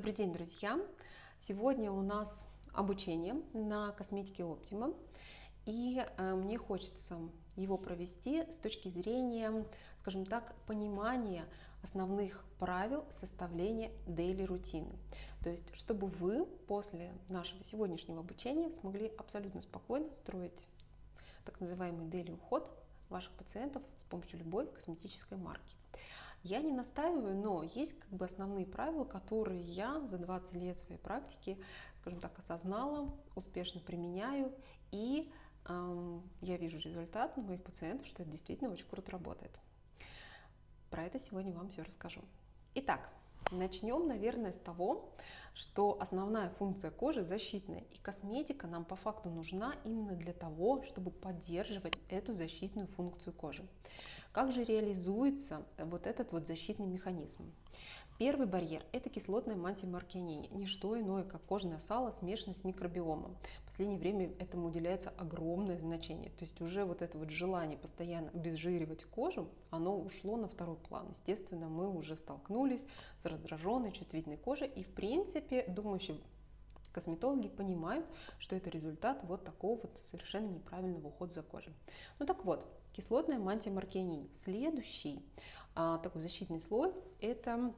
Добрый день, друзья! Сегодня у нас обучение на косметике Optima, и э, мне хочется его провести с точки зрения, скажем так, понимания основных правил составления daily рутины. То есть, чтобы вы после нашего сегодняшнего обучения смогли абсолютно спокойно строить так называемый daily уход ваших пациентов с помощью любой косметической марки. Я не настаиваю, но есть как бы основные правила, которые я за 20 лет своей практики, скажем так, осознала, успешно применяю, и эм, я вижу результат на моих пациентов, что это действительно очень круто работает. Про это сегодня вам все расскажу. Итак, Начнем, наверное, с того, что основная функция кожи защитная, и косметика нам по факту нужна именно для того, чтобы поддерживать эту защитную функцию кожи. Как же реализуется вот этот вот защитный механизм? Первый барьер – это кислотная мантия маркианини, не что иное, как кожное сало, смешанное с микробиомом. В последнее время этому уделяется огромное значение. То есть уже вот это вот желание постоянно обезжиривать кожу, оно ушло на второй план. Естественно, мы уже столкнулись с раздраженной, чувствительной кожей, и в принципе думающие косметологи понимают, что это результат вот такого вот совершенно неправильного ухода за кожей. Ну так вот, кислотная мантия маркианини. Следующий а, такой защитный слой – это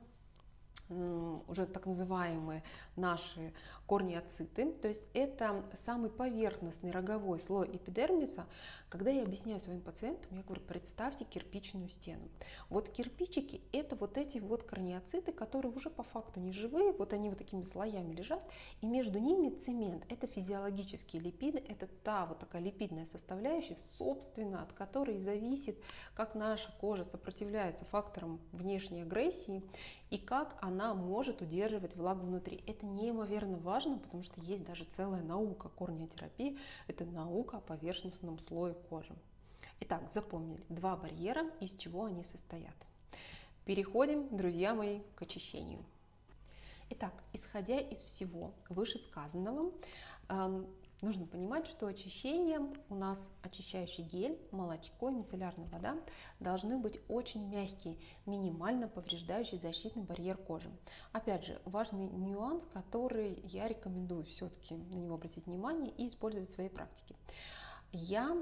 уже так называемые наши корнеоциты. То есть это самый поверхностный роговой слой эпидермиса. Когда я объясняю своим пациентам, я говорю, представьте кирпичную стену. Вот кирпичики – это вот эти вот корнеоциты, которые уже по факту не живые, вот они вот такими слоями лежат, и между ними цемент. Это физиологические липиды, это та вот такая липидная составляющая, собственно, от которой зависит, как наша кожа сопротивляется факторам внешней агрессии и как она может удерживать влагу внутри. Это неимоверно важно, потому что есть даже целая наука корнеотерапии, это наука о поверхностном слое кожи. Итак, запомнили, два барьера, из чего они состоят. Переходим, друзья мои, к очищению. Итак, исходя из всего вышесказанного, эм, Нужно понимать, что очищением у нас очищающий гель, молочко и мицеллярная вода должны быть очень мягкие, минимально повреждающие защитный барьер кожи. Опять же, важный нюанс, который я рекомендую все-таки на него обратить внимание и использовать в своей практике. Я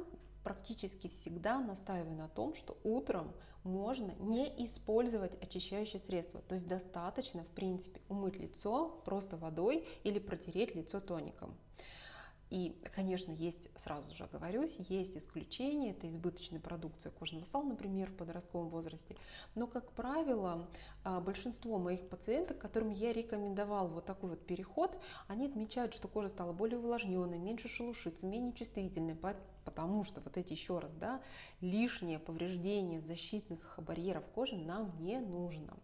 практически всегда настаиваю на том, что утром можно не использовать очищающее средство. То есть достаточно, в принципе, умыть лицо просто водой или протереть лицо тоником. И, конечно, есть, сразу же оговорюсь, есть исключения, это избыточная продукция кожного сала, например, в подростковом возрасте. Но, как правило, большинство моих пациенток, которым я рекомендовал вот такой вот переход, они отмечают, что кожа стала более увлажненной, меньше шелушится, менее чувствительной, потому что вот эти еще раз, да, лишнее повреждение защитных барьеров кожи нам не нужно.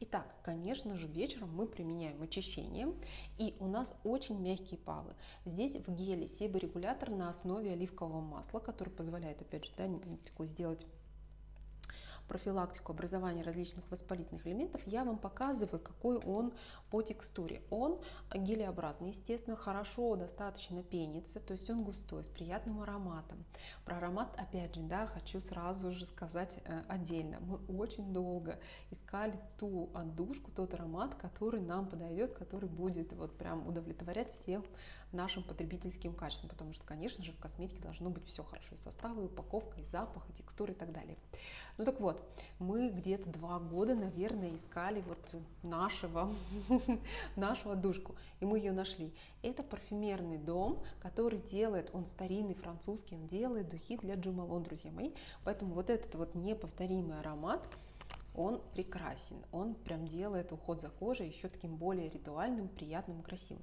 Итак, конечно же, вечером мы применяем очищение, и у нас очень мягкие павы. Здесь в геле себорегулятор на основе оливкового масла, который позволяет, опять же, да, сделать профилактику образования различных воспалительных элементов, я вам показываю, какой он по текстуре. Он гелеобразный, естественно, хорошо достаточно пенится, то есть он густой, с приятным ароматом. Про аромат, опять же, да, хочу сразу же сказать э, отдельно. Мы очень долго искали ту отдушку, тот аромат, который нам подойдет, который будет вот прям удовлетворять всем нашим потребительским качествам, потому что, конечно же, в косметике должно быть все хорошо, и составы, и упаковка, и запах, и текстура, и так далее. Ну так вот, мы где-то два года, наверное, искали вот нашего, нашу отдушку, и мы ее нашли. Это парфюмерный дом, который делает, он старинный, французский, он делает духи для Джумалон, друзья мои, поэтому вот этот вот неповторимый аромат, он прекрасен, он прям делает уход за кожей еще таким более ритуальным, приятным, красивым.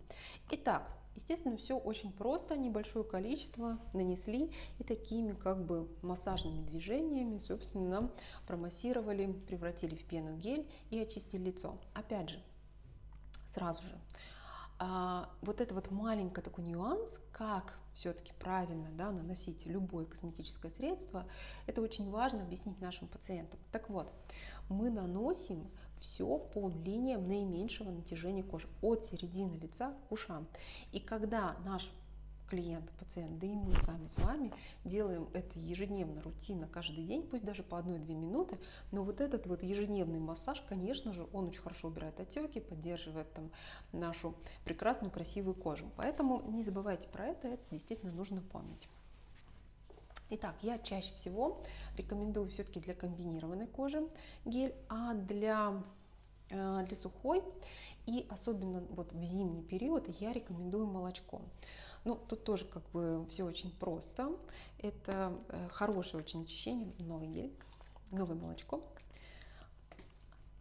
Итак, Естественно, все очень просто, небольшое количество нанесли и такими как бы массажными движениями, собственно, промассировали, превратили в пену гель и очистили лицо. Опять же, сразу же, а, вот это вот маленький такой нюанс, как все-таки правильно да, наносить любое косметическое средство, это очень важно объяснить нашим пациентам. Так вот, мы наносим все по линиям наименьшего натяжения кожи от середины лица к ушам. И когда наш клиент, пациент, да и мы сами с вами делаем это ежедневно, рутинно, каждый день, пусть даже по одной-две минуты, но вот этот вот ежедневный массаж, конечно же, он очень хорошо убирает отеки, поддерживает там нашу прекрасную, красивую кожу. Поэтому не забывайте про это, это действительно нужно помнить. Итак, я чаще всего рекомендую все-таки для комбинированной кожи гель, а для, э, для сухой и особенно вот в зимний период я рекомендую молочко. Ну, тут тоже как бы все очень просто. Это э, хорошее очень очищение, новый гель, новое молочко.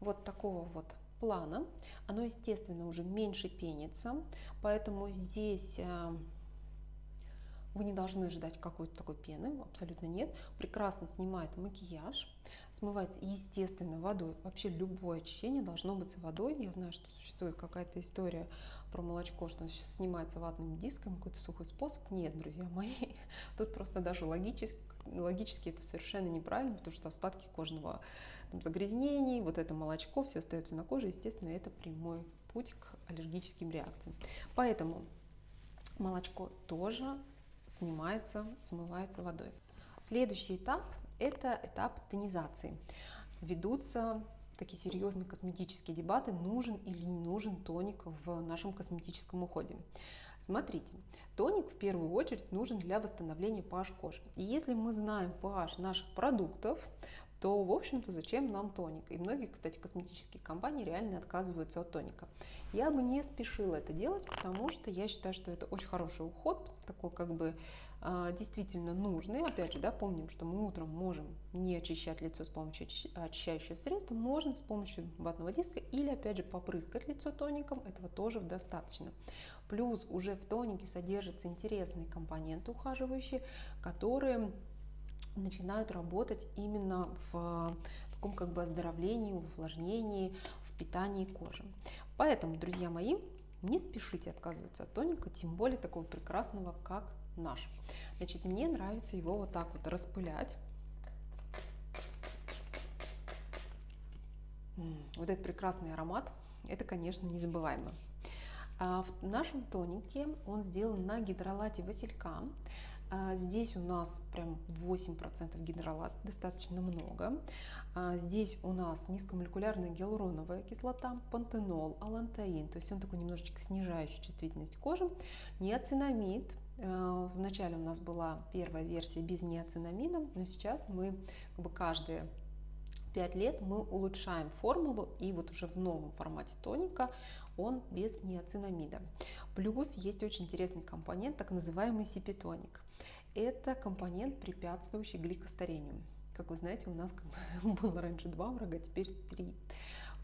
Вот такого вот плана. Оно, естественно, уже меньше пенится, поэтому здесь э, вы не должны ждать какой-то такой пены, абсолютно нет. Прекрасно снимает макияж, смывается естественно водой. Вообще любое очищение должно быть с водой. Я знаю, что существует какая-то история про молочко, что снимается ватным диском, какой-то сухой способ. Нет, друзья мои, тут просто даже логически, логически это совершенно неправильно, потому что остатки кожного там, загрязнений, вот это молочко, все остается на коже, естественно, это прямой путь к аллергическим реакциям. Поэтому молочко тоже снимается, смывается водой. Следующий этап – это этап тонизации. Ведутся такие серьезные косметические дебаты, нужен или не нужен тоник в нашем косметическом уходе. Смотрите, тоник в первую очередь нужен для восстановления pH кожи. И если мы знаем pH наших продуктов, то, в общем-то, зачем нам тоник? И многие, кстати, косметические компании реально отказываются от тоника. Я бы не спешила это делать, потому что я считаю, что это очень хороший уход, такой как бы а, действительно нужный. Опять же, да, помним, что мы утром можем не очищать лицо с помощью очищающего средства, можно с помощью ватного диска или, опять же, попрыскать лицо тоником, этого тоже достаточно. Плюс уже в тонике содержатся интересные компоненты ухаживающие, которые начинают работать именно в таком как бы оздоровлении, увлажнении, в питании кожи. Поэтому, друзья мои, не спешите отказываться от тоника, тем более такого прекрасного, как наш. Значит, мне нравится его вот так вот распылять. Вот этот прекрасный аромат, это, конечно, незабываемо. А в нашем тонике он сделан на гидролате василька. А здесь у нас прям 8% гидролат, достаточно много. А здесь у нас низкомолекулярная гиалуроновая кислота, пантенол, алантаин, то есть он такой немножечко снижающий чувствительность кожи. Неоцинамид, э, Вначале у нас была первая версия без неоцинамида, но сейчас мы как бы каждые 5 лет мы улучшаем формулу, и вот уже в новом формате тоника он без неоцинамида. Плюс есть очень интересный компонент, так называемый сипитоник. Это компонент, препятствующий гликостарению. Как вы знаете, у нас было раньше два врага, теперь три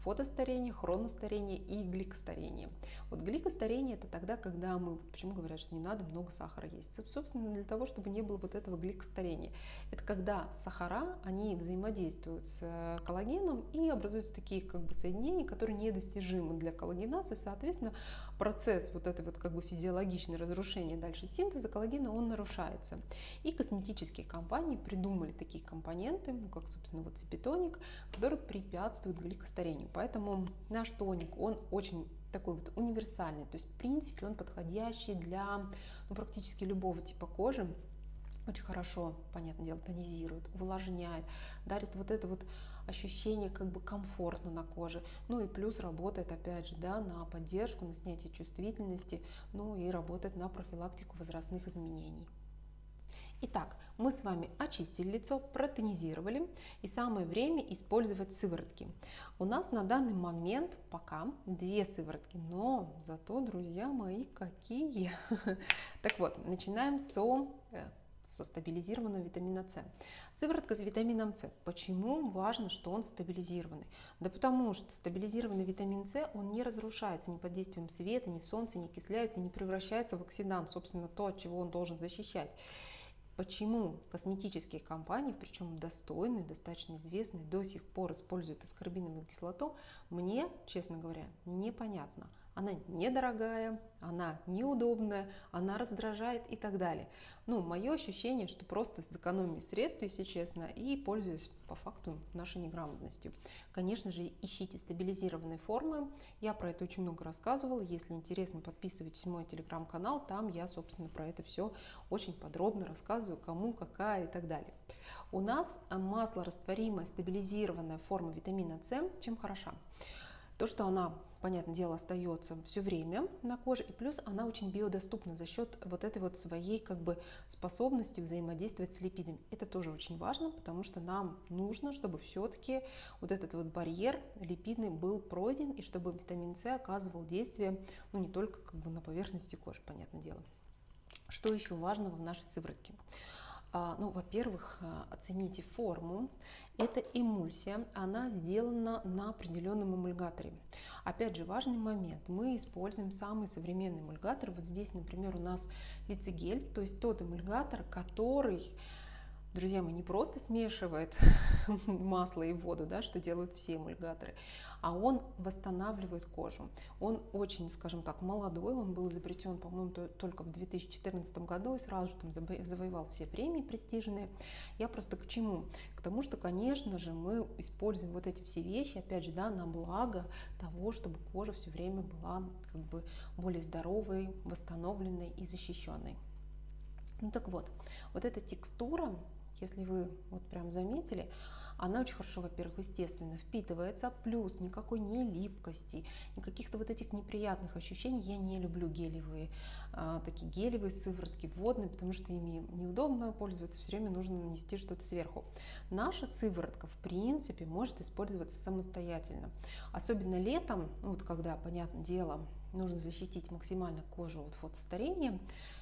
фотостарение, хроностарение и гликостарение. Вот гликостарение это тогда, когда мы, почему говорят, что не надо много сахара есть? Собственно, для того, чтобы не было вот этого гликостарения. Это когда сахара, они взаимодействуют с э, коллагеном и образуются такие как бы соединения, которые недостижимы для коллагенации, соответственно, процесс вот этой вот как бы физиологичное разрушение дальше синтеза коллагена, он нарушается. И косметические компании придумали такие компоненты, ну, как, собственно, вот цепитоник, которые препятствуют гликостарению. Поэтому наш тоник, он очень такой вот универсальный, то есть в принципе он подходящий для ну, практически любого типа кожи, очень хорошо, понятное дело, тонизирует, увлажняет, дарит вот это вот ощущение как бы комфортно на коже. Ну и плюс работает, опять же, да, на поддержку, на снятие чувствительности, ну и работает на профилактику возрастных изменений. Итак, мы с вами очистили лицо, протонизировали и самое время использовать сыворотки. У нас на данный момент пока две сыворотки, но зато, друзья мои, какие! Так вот, начинаем со э, со стабилизированного витамина С. Сыворотка с витамином С. Почему важно, что он стабилизированный? Да потому что стабилизированный витамин С, он не разрушается ни под действием света, ни солнца, не окисляется, не превращается в оксидант, собственно, то, от чего он должен защищать. Почему косметические компании, причем достойные, достаточно известные, до сих пор используют аскорбиновую кислоту, мне, честно говоря, непонятно. Она недорогая, она неудобная, она раздражает и так далее. Ну, мое ощущение, что просто с экономией средств, если честно, и пользуюсь по факту нашей неграмотностью. Конечно же, ищите стабилизированные формы. Я про это очень много рассказывала. Если интересно, подписывайтесь в мой телеграм-канал. Там я, собственно, про это все очень подробно рассказываю, кому, какая и так далее. У нас масло растворимая стабилизированная форма витамина С чем хороша? То, что она, понятное дело, остается все время на коже, и плюс она очень биодоступна за счет вот этой вот своей как бы способности взаимодействовать с липидами. Это тоже очень важно, потому что нам нужно, чтобы все-таки вот этот вот барьер липидный был пройден, и чтобы витамин С оказывал действие, ну, не только как бы на поверхности кожи, понятное дело. Что еще важного в нашей сыворотке? А, ну, во-первых, а, оцените форму. Это эмульсия, она сделана на определенном эмульгаторе. Опять же, важный момент. Мы используем самый современный эмульгатор. Вот здесь, например, у нас лицегель, то есть тот эмульгатор, который друзья мои, не просто смешивает масло и воду, да, что делают все эмульгаторы, а он восстанавливает кожу. Он очень, скажем так, молодой, он был изобретен, по-моему, только в 2014 году и сразу же там завоевал все премии престижные. Я просто к чему? К тому, что, конечно же, мы используем вот эти все вещи, опять же, да, на благо того, чтобы кожа все время была как бы более здоровой, восстановленной и защищенной. Ну так вот, вот эта текстура, если вы вот прям заметили, она очень хорошо, во-первых, естественно впитывается, плюс никакой не липкости, никаких-то вот этих неприятных ощущений. Я не люблю гелевые, а, такие гелевые сыворотки, водные, потому что ими неудобно пользоваться, все время нужно нанести что-то сверху. Наша сыворотка, в принципе, может использоваться самостоятельно. Особенно летом, вот когда, понятное дело, нужно защитить максимально кожу от фотостарения,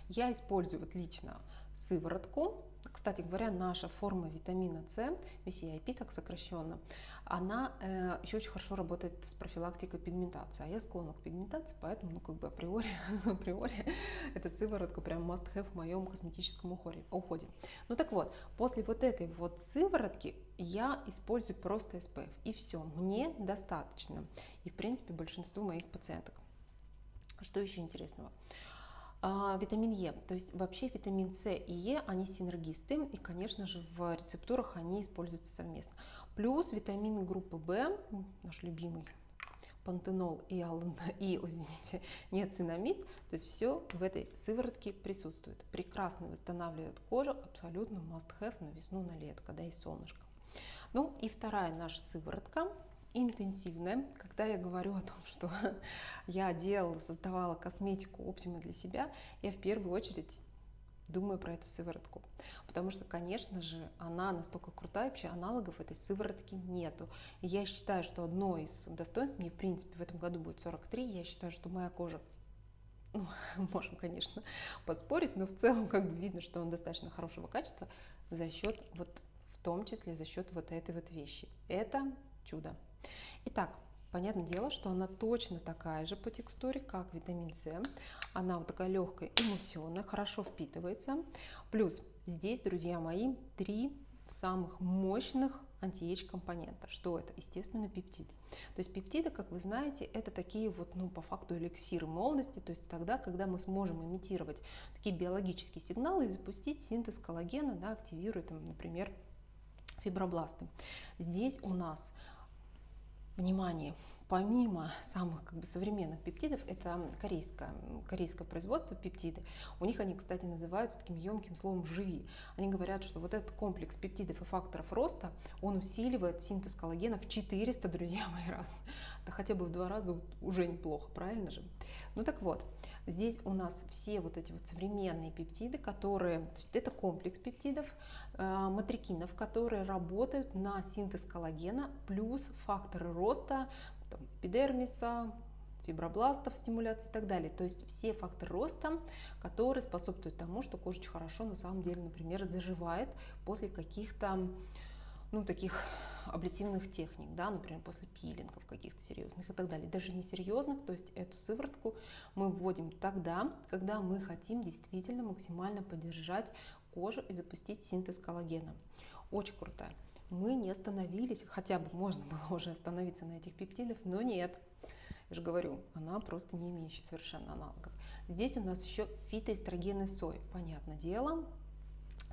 я использую вот лично сыворотку, кстати говоря, наша форма витамина С, VCIP так сокращенно, она э, еще очень хорошо работает с профилактикой пигментации. А я склонна к пигментации, поэтому, ну, как бы априори, априори эта сыворотка прям must have в моем косметическом уходе. Ну так вот, после вот этой вот сыворотки я использую просто SPF, и все, мне достаточно. И, в принципе, большинству моих пациенток. Что еще интересного? А, витамин Е, то есть вообще витамин С и Е, они синергисты, и, конечно же, в рецептурах они используются совместно. Плюс витамины группы В, наш любимый пантенол и, алан, и извините, неоцинамид, то есть все в этой сыворотке присутствует. Прекрасно восстанавливает кожу, абсолютно must have на весну, на лето, когда есть солнышко. Ну и вторая наша сыворотка интенсивная. Когда я говорю о том, что я делала, создавала косметику Optima для себя, я в первую очередь думаю про эту сыворотку. Потому что, конечно же, она настолько крутая, вообще аналогов этой сыворотки нету. И я считаю, что одно из достоинств, мне в принципе в этом году будет 43, я считаю, что моя кожа ну, можем, конечно, поспорить, но в целом как бы видно, что он достаточно хорошего качества за счет вот в том числе за счет вот этой вот вещи. Это чудо. Итак, понятное дело, что она точно такая же по текстуре, как витамин С. Она вот такая легкая, эмульсионная, хорошо впитывается. Плюс здесь, друзья мои, три самых мощных антиэйдж компонента. Что это? Естественно, пептиды. То есть пептиды, как вы знаете, это такие вот, ну, по факту эликсиры молодости, то есть тогда, когда мы сможем имитировать такие биологические сигналы и запустить синтез коллагена, да, активируя, там, например, фибробласты. Здесь у нас внимание, помимо самых как бы, современных пептидов, это корейское, корейское производство пептиды. У них они, кстати, называются таким емким словом «живи». Они говорят, что вот этот комплекс пептидов и факторов роста, он усиливает синтез коллагена в 400, друзья мои, раз. Да хотя бы в два раза уже неплохо, правильно же? Ну так вот, здесь у нас все вот эти вот современные пептиды, которые, то есть это комплекс пептидов, э, матрикинов, которые работают на синтез коллагена плюс факторы роста там, эпидермиса, фибробластов, стимуляции и так далее. То есть все факторы роста, которые способствуют тому, что кожа хорошо на самом деле, например, заживает после каких-то ну, таких аблятивных техник, да, например, после пилингов каких-то серьезных и так далее. Даже не серьезных, то есть эту сыворотку мы вводим тогда, когда мы хотим действительно максимально поддержать кожу и запустить синтез коллагена. Очень крутая. Мы не остановились, хотя бы можно было уже остановиться на этих пептидах, но нет. Я же говорю, она просто не имеющая совершенно аналогов. Здесь у нас еще фитоэстрогены сой. Понятное дело,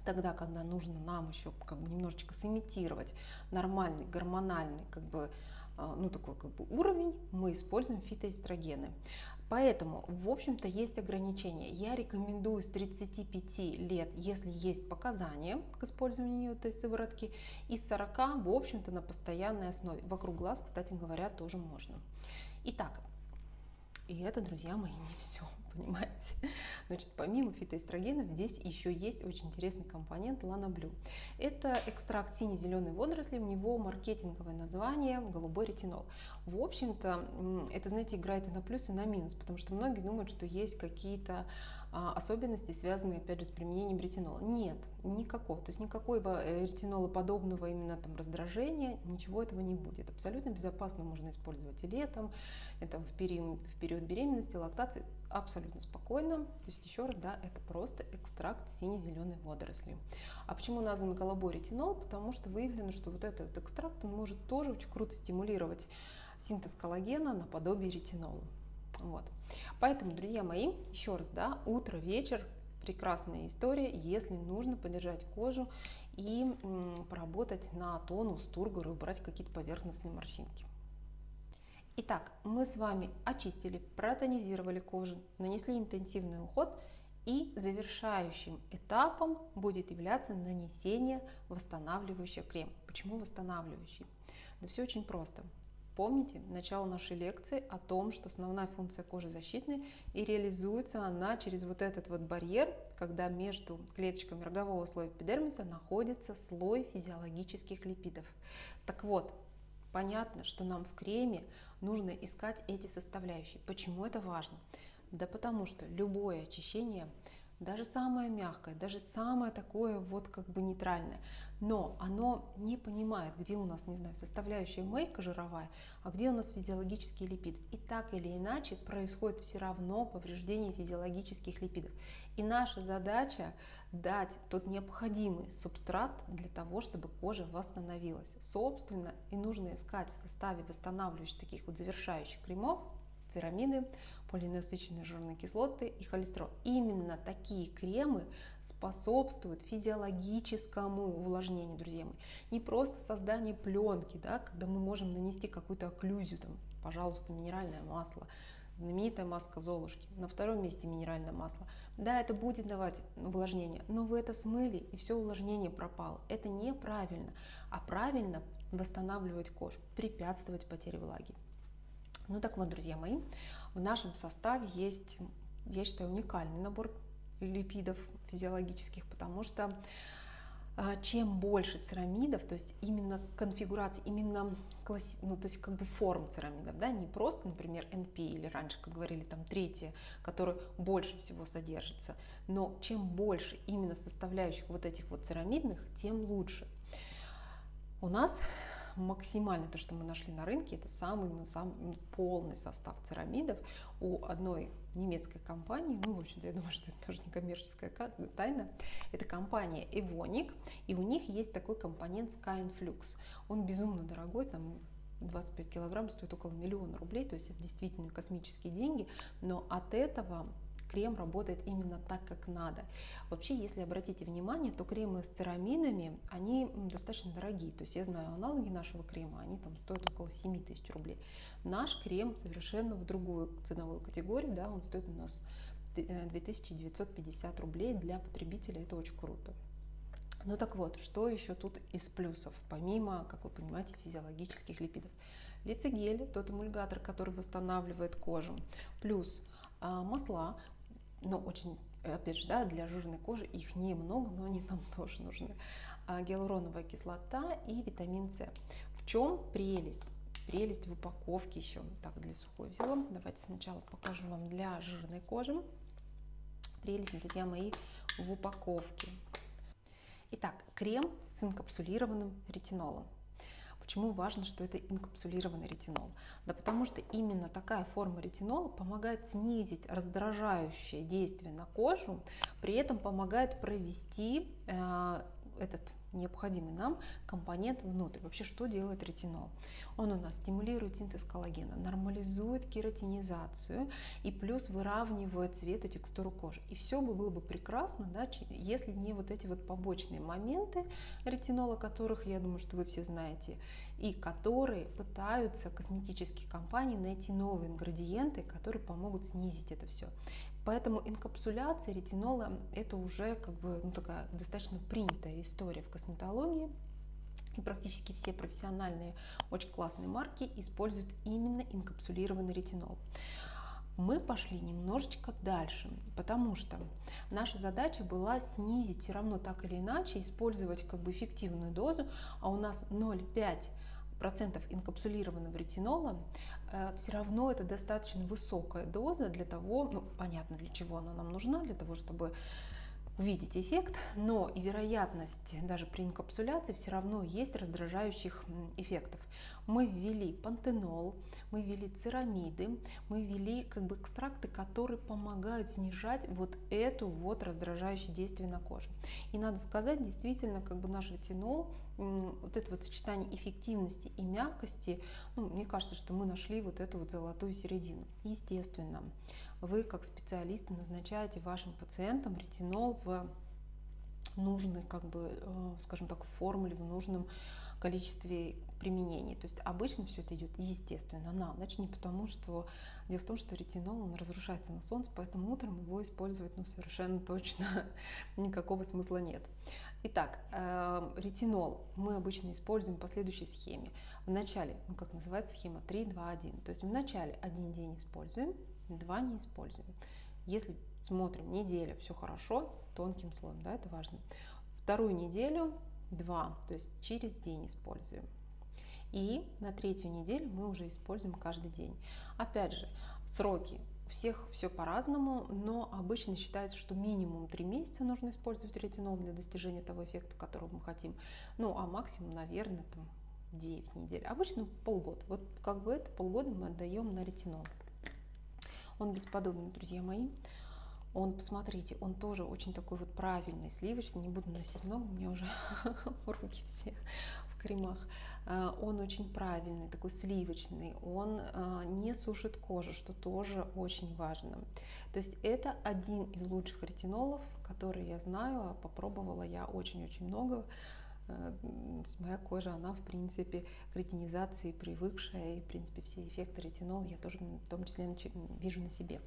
тогда, когда нужно нам еще как бы немножечко сымитировать нормальный гормональный как бы а, ну, такой как бы уровень, мы используем фитоэстрогены. Поэтому, в общем-то, есть ограничения. Я рекомендую с 35 лет, если есть показания к использованию этой сыворотки, и с 40, в общем-то, на постоянной основе. Вокруг глаз, кстати говоря, тоже можно. Итак, и это, друзья мои, не все понимаете? Значит, помимо фитоэстрогенов здесь еще есть очень интересный компонент ланоблю. Это экстракт сине-зеленой водоросли, у него маркетинговое название голубой ретинол. В общем-то, это, знаете, играет и на плюс, и на минус, потому что многие думают, что есть какие-то особенности, связанные, опять же, с применением ретинола. Нет, никакого. То есть никакого э, ретинолоподобного именно там раздражения, ничего этого не будет. Абсолютно безопасно можно использовать и летом, это в период, в период беременности, лактации, абсолютно спокойно. То есть еще раз, да, это просто экстракт сине-зеленой водоросли. А почему назван голубой ретинол? Потому что выявлено, что вот этот экстракт, он может тоже очень круто стимулировать синтез коллагена наподобие ретинола. Вот. Поэтому, друзья мои, еще раз, да, утро, вечер, прекрасная история, если нужно поддержать кожу и поработать на тонус, тургор и убрать какие-то поверхностные морщинки. Итак, мы с вами очистили, протонизировали кожу, нанесли интенсивный уход и завершающим этапом будет являться нанесение восстанавливающего крема. Почему восстанавливающий? Да все очень просто. Помните начало нашей лекции о том, что основная функция кожи защитная и реализуется она через вот этот вот барьер, когда между клеточками рогового слоя эпидермиса находится слой физиологических липидов. Так вот, понятно, что нам в креме нужно искать эти составляющие. Почему это важно? Да потому что любое очищение даже самое мягкое, даже самое такое вот как бы нейтральное, но оно не понимает, где у нас, не знаю, составляющая мейка жировая, а где у нас физиологический липид. И так или иначе происходит все равно повреждение физиологических липидов. И наша задача дать тот необходимый субстрат для того, чтобы кожа восстановилась. Собственно, и нужно искать в составе восстанавливающих таких вот завершающих кремов церамиды, полиненасыщенные жирные кислоты и холестерол. Именно такие кремы способствуют физиологическому увлажнению, друзья мои. Не просто создание пленки, да, когда мы можем нанести какую-то окклюзию, там, пожалуйста, минеральное масло, знаменитая маска Золушки, на втором месте минеральное масло. Да, это будет давать увлажнение, но вы это смыли, и все увлажнение пропало. Это неправильно, а правильно восстанавливать кожу, препятствовать потере влаги. Ну так вот, друзья мои, в нашем составе есть, я считаю, уникальный набор липидов физиологических, потому что а, чем больше церамидов, то есть именно конфигурации, именно класси, ну, то есть как бы форм церамидов, да, не просто, например, NP или раньше, как говорили, там третье, которое больше всего содержится, но чем больше именно составляющих вот этих вот церамидных, тем лучше. У нас максимально то, что мы нашли на рынке, это самый, ну, самый полный состав церамидов у одной немецкой компании, ну, в общем-то, я думаю, что это тоже не коммерческая тайна, это компания Evonik, и у них есть такой компонент Skyinflux. Он безумно дорогой, там 25 килограмм стоит около миллиона рублей, то есть это действительно космические деньги, но от этого крем работает именно так, как надо. Вообще, если обратите внимание, то кремы с цераминами, они достаточно дорогие. То есть я знаю аналоги нашего крема, они там стоят около 7 тысяч рублей. Наш крем совершенно в другую ценовую категорию, да, он стоит у нас 2950 рублей для потребителя, это очень круто. Ну так вот, что еще тут из плюсов, помимо, как вы понимаете, физиологических липидов? Лицегель, тот эмульгатор, который восстанавливает кожу, плюс а, масла, но очень, опять же, да, для жирной кожи их немного, но они нам тоже нужны. А гиалуроновая кислота и витамин С. В чем прелесть? Прелесть в упаковке еще. Так, для сухой взяла. Давайте сначала покажу вам для жирной кожи. Прелесть, друзья мои, в упаковке. Итак, крем с инкапсулированным ретинолом. Почему важно, что это инкапсулированный ретинол? Да потому что именно такая форма ретинола помогает снизить раздражающее действие на кожу, при этом помогает провести э, этот необходимый нам компонент внутрь. Вообще, что делает ретинол? Он у нас стимулирует синтез коллагена, нормализует кератинизацию и плюс выравнивает цвет и текстуру кожи. И все бы было бы прекрасно, да, если не вот эти вот побочные моменты ретинола, которых, я думаю, что вы все знаете, и которые пытаются косметические компании найти новые ингредиенты, которые помогут снизить это все. Поэтому инкапсуляция ретинола это уже как бы ну, такая достаточно принятая история в косметологии. И практически все профессиональные, очень классные марки используют именно инкапсулированный ретинол. Мы пошли немножечко дальше, потому что наша задача была снизить все равно так или иначе, использовать как бы эффективную дозу, а у нас 0,5 процентов инкапсулированного ретинола, все равно это достаточно высокая доза для того, ну, понятно, для чего она нам нужна, для того, чтобы увидеть эффект, но и вероятность даже при инкапсуляции все равно есть раздражающих эффектов. Мы ввели пантенол, мы ввели церамиды, мы ввели как бы экстракты, которые помогают снижать вот эту вот раздражающее действие на коже. И надо сказать, действительно, как бы наш ретинол, вот это вот сочетание эффективности и мягкости, ну, мне кажется, что мы нашли вот эту вот золотую середину. Естественно, вы как специалисты назначаете вашим пациентам ретинол в нужной, как бы, э, скажем так, формуле, в нужном количестве применений. То есть обычно все это идет естественно на ночь, не потому что дело в том, что ретинол он разрушается на солнце, поэтому утром его использовать ну, совершенно точно никакого смысла нет. Итак, э, ретинол мы обычно используем по следующей схеме. В начале, ну как называется схема 3, 2, 1. То есть в начале один день используем, два не используем. Если смотрим неделю, все хорошо, тонким слоем, да, это важно. Вторую неделю два, то есть через день используем. И на третью неделю мы уже используем каждый день. Опять же, сроки у всех все по-разному, но обычно считается, что минимум 3 месяца нужно использовать ретинол для достижения того эффекта, которого мы хотим. Ну, а максимум, наверное, там 9 недель. Обычно полгода. Вот как бы это полгода мы отдаем на ретинол. Он бесподобный, друзья мои. Он, посмотрите, он тоже очень такой вот правильный, сливочный. Не буду носить много, у меня уже руки все в кремах. А, он очень правильный, такой сливочный. Он а, не сушит кожу, что тоже очень важно. То есть это один из лучших ретинолов, который я знаю, а попробовала я очень-очень много. Моя кожа, она в принципе к ретинизации привыкшая, и в принципе все эффекты ретинола я тоже в том числе вижу на себе.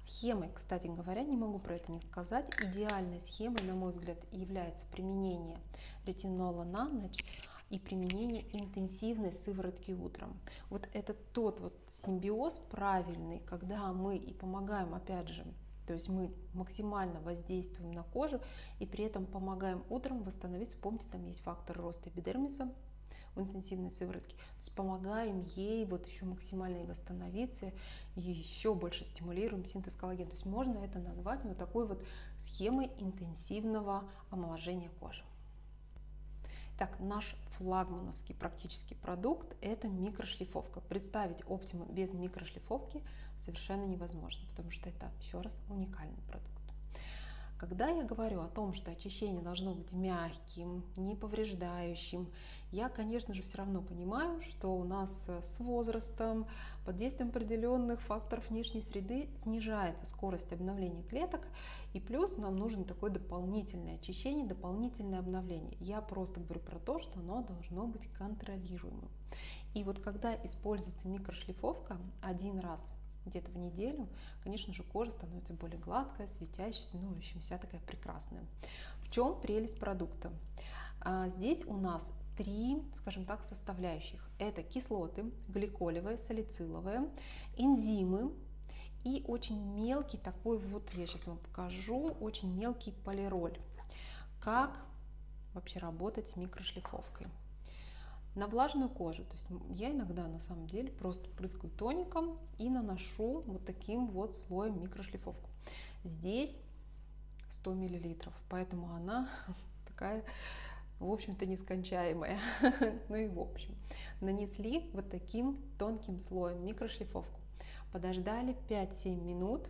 Схемой, кстати говоря, не могу про это не сказать, идеальной схемой, на мой взгляд, является применение ретинола на ночь и применение интенсивной сыворотки утром. Вот это тот вот симбиоз правильный, когда мы и помогаем, опять же, то есть мы максимально воздействуем на кожу и при этом помогаем утром восстановиться. Помните, там есть фактор роста эпидермиса в интенсивной сыворотке. То есть помогаем ей вот еще максимально восстановиться и еще больше стимулируем синтез коллагена. То есть можно это назвать вот такой вот схемой интенсивного омоложения кожи. Так, наш флагмановский практический продукт – это микрошлифовка. Представить оптиму без микрошлифовки совершенно невозможно, потому что это, еще раз, уникальный продукт. Когда я говорю о том, что очищение должно быть мягким, не повреждающим, я, конечно же, все равно понимаю, что у нас э, с возрастом, под действием определенных факторов внешней среды снижается скорость обновления клеток, и плюс нам нужно такое дополнительное очищение, дополнительное обновление. Я просто говорю про то, что оно должно быть контролируемым. И вот когда используется микрошлифовка один раз где-то в неделю, конечно же, кожа становится более гладкая, светящаяся, ну, в общем, вся такая прекрасная. В чем прелесть продукта? А, здесь у нас три, скажем так, составляющих. Это кислоты, гликолевые, салициловые, энзимы и очень мелкий такой вот, я сейчас вам покажу, очень мелкий полироль. Как вообще работать с микрошлифовкой? На влажную кожу. То есть я иногда на самом деле просто прыскаю тоником и наношу вот таким вот слоем микрошлифовку. Здесь 100 миллилитров, поэтому она такая, в общем-то, нескончаемая. ну и в общем, нанесли вот таким тонким слоем микрошлифовку. Подождали 5-7 минут,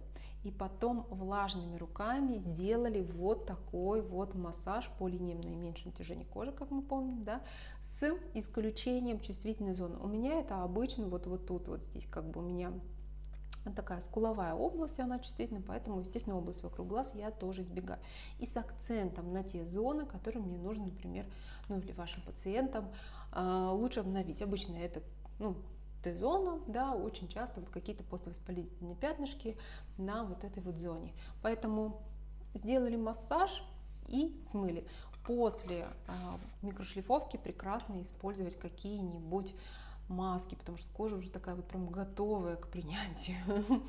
и потом влажными руками сделали вот такой вот массаж по линиям наименьшего натяжения кожи, как мы помним, да, с исключением чувствительной зоны. У меня это обычно вот, вот тут, вот здесь, как бы у меня такая скуловая область, она чувствительна, поэтому, естественно, область вокруг глаз я тоже избегаю. И с акцентом на те зоны, которые мне нужно, например, ну или вашим пациентам, э, лучше обновить. Обычно это, ну, Т-зона, да, очень часто вот какие-то поствоспалительные пятнышки на вот этой вот зоне. Поэтому сделали массаж и смыли. После э, микрошлифовки прекрасно использовать какие-нибудь маски, потому что кожа уже такая вот прям готовая к принятию,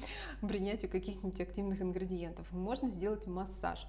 принятию каких-нибудь активных ингредиентов. Можно сделать массаж.